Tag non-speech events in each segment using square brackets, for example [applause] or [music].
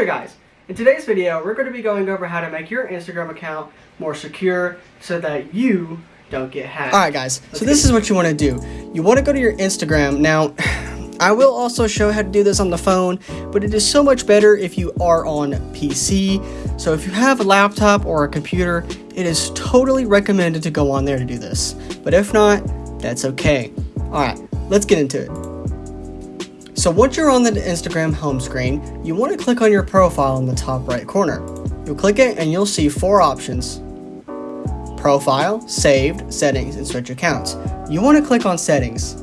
there guys! In today's video, we're going to be going over how to make your Instagram account more secure so that you don't get hacked. Alright guys, Let's so this is what you want to do. You want to go to your Instagram. Now, [sighs] I will also show how to do this on the phone, but it is so much better if you are on PC. So if you have a laptop or a computer, it is totally recommended to go on there to do this. But if not, that's okay. Alright, let's get into it. So once you're on the Instagram home screen, you want to click on your profile in the top right corner. You'll click it and you'll see four options. Profile, Saved, Settings, and Switch Accounts. You want to click on Settings.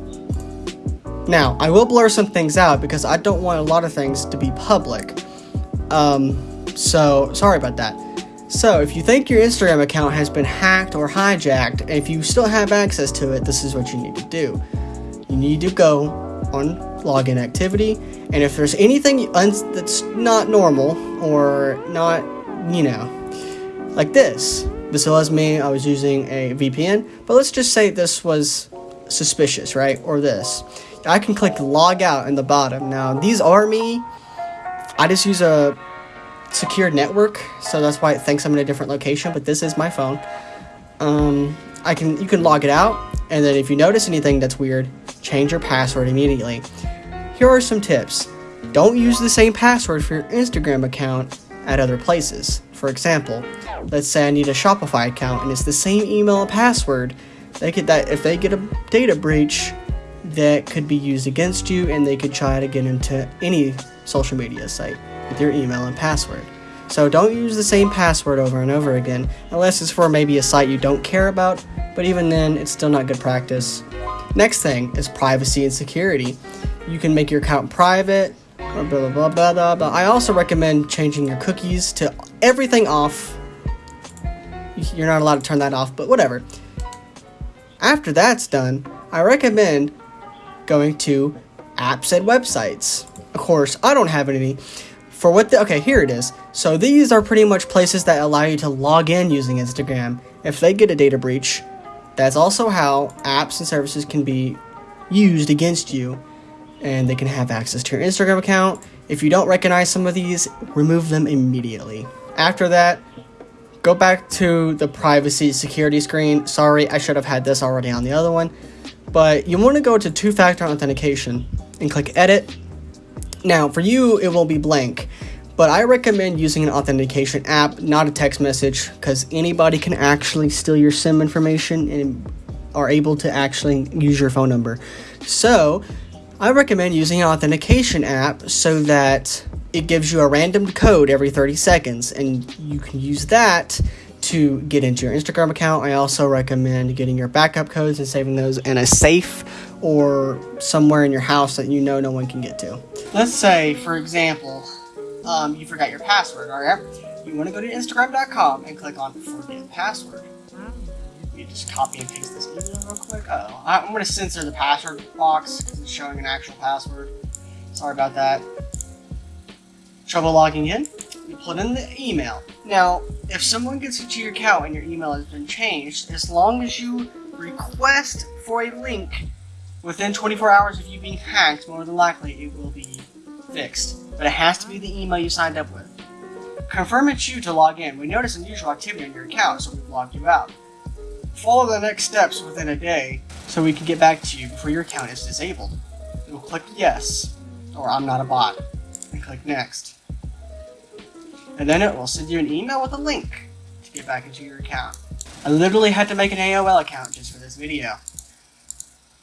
Now, I will blur some things out because I don't want a lot of things to be public. Um, so, sorry about that. So, if you think your Instagram account has been hacked or hijacked, and if you still have access to it, this is what you need to do. You need to go on login activity. And if there's anything that's not normal or not, you know, like this. This was me, I was using a VPN, but let's just say this was suspicious, right? Or this. I can click log out in the bottom. Now, these are me. I just use a secure network, so that's why it thinks I'm in a different location, but this is my phone. Um, I can you can log it out, and then if you notice anything that's weird, change your password immediately. Here are some tips. Don't use the same password for your Instagram account at other places. For example, let's say I need a Shopify account and it's the same email and password. They could that if they get a data breach, that could be used against you and they could try to get into any social media site with your email and password. So don't use the same password over and over again unless it's for maybe a site you don't care about, but even then it's still not good practice. Next thing is privacy and security you can make your account private, blah, blah, blah, blah. I also recommend changing your cookies to everything off. You're not allowed to turn that off, but whatever. After that's done, I recommend going to apps and websites. Of course, I don't have any. For what the, okay, here it is. So these are pretty much places that allow you to log in using Instagram. If they get a data breach, that's also how apps and services can be used against you and they can have access to your Instagram account. If you don't recognize some of these, remove them immediately. After that, go back to the privacy security screen. Sorry, I should have had this already on the other one. But you want to go to two-factor authentication and click edit. Now, for you, it will be blank. But I recommend using an authentication app, not a text message, because anybody can actually steal your SIM information and are able to actually use your phone number. So, I recommend using an authentication app so that it gives you a random code every 30 seconds and you can use that to get into your Instagram account. I also recommend getting your backup codes and saving those in a safe or somewhere in your house that you know no one can get to. Let's say, for example, um, you forgot your password, alright? You want to go to Instagram.com and click on Forget Password me just copy and paste this email real quick. Uh oh I'm to censor the password box because it's showing an actual password. Sorry about that. Trouble logging in? You put in the email. Now, if someone gets into your account and your email has been changed, as long as you request for a link within 24 hours of you being hacked, more than likely it will be fixed. But it has to be the email you signed up with. Confirm it's you to log in. We notice unusual activity on your account, so we've logged you out. Follow the next steps within a day so we can get back to you before your account is disabled. You'll click yes, or I'm not a bot, and click next. And then it will send you an email with a link to get back into your account. I literally had to make an AOL account just for this video.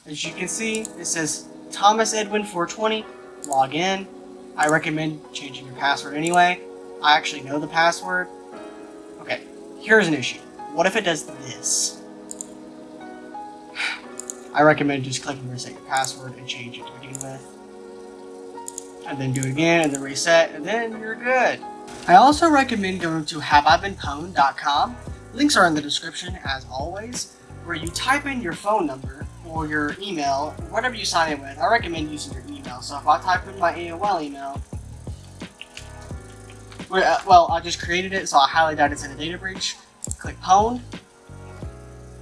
As you can see, it says Thomas Edwin 420, log in. I recommend changing your password anyway. I actually know the password. Okay, here's an issue. What if it does this? I recommend just clicking reset your password and change it to begin with. And then do it again and then reset and then you're good. I also recommend going to haveibeenpwned.com. Links are in the description as always, where you type in your phone number or your email, whatever you sign in with. I recommend using your email. So if I type in my AOL email, uh, well, I just created it, so I highly doubt it's in a data breach. Click pwned.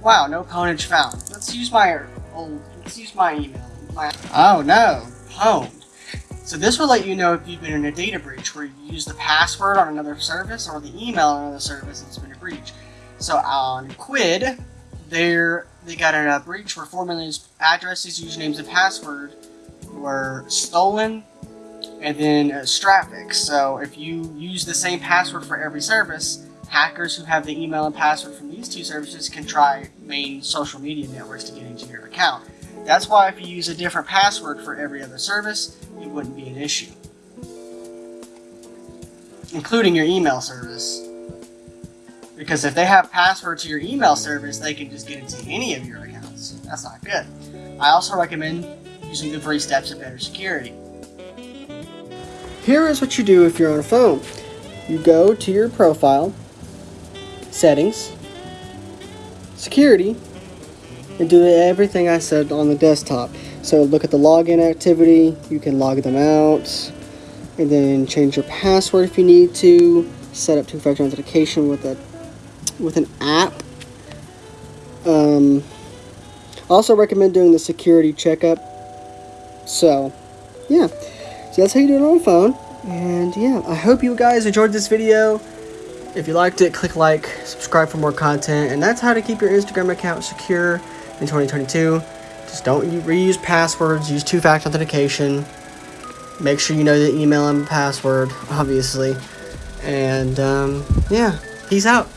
Wow, no pwnage found. Let's use my Oh, let's use my email. My, oh no, pwned. So this will let you know if you've been in a data breach where you use the password on another service or the email on another service it's been a breach. So on Quidd, there they got a breach where 4 million addresses, usernames, and password were stolen and then uh, Straphix. So if you use the same password for every service, hackers who have the email and password from these two services can try main social media networks to get into your account. That's why if you use a different password for every other service, it wouldn't be an issue. Including your email service. Because if they have password to your email service, they can just get into any of your accounts. That's not good. I also recommend using the three steps of better security. Here is what you do if you're on a phone. You go to your profile, settings, security, and do everything I said on the desktop. So look at the login activity, you can log them out, and then change your password if you need to, set up two-factor authentication with a with an app. Um, also recommend doing the security checkup. So, yeah. So that's how you do it on a phone. And yeah, I hope you guys enjoyed this video. If you liked it, click like, subscribe for more content, and that's how to keep your Instagram account secure in 2022. Just don't reuse passwords, use two-factor authentication. Make sure you know the email and password, [laughs] obviously. And um, yeah, peace out.